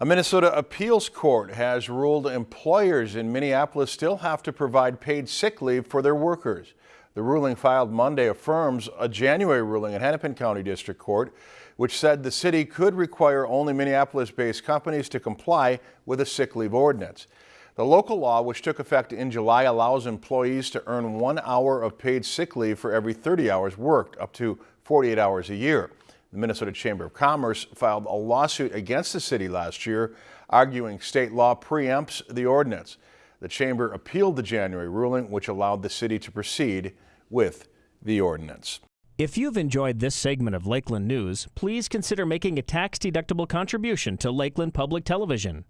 A Minnesota appeals court has ruled employers in Minneapolis still have to provide paid sick leave for their workers. The ruling filed Monday affirms a January ruling at Hennepin County District Court, which said the city could require only Minneapolis-based companies to comply with a sick leave ordinance. The local law, which took effect in July, allows employees to earn one hour of paid sick leave for every 30 hours worked, up to 48 hours a year. The Minnesota Chamber of Commerce filed a lawsuit against the city last year, arguing state law preempts the ordinance. The chamber appealed the January ruling, which allowed the city to proceed with the ordinance. If you've enjoyed this segment of Lakeland News, please consider making a tax-deductible contribution to Lakeland Public Television.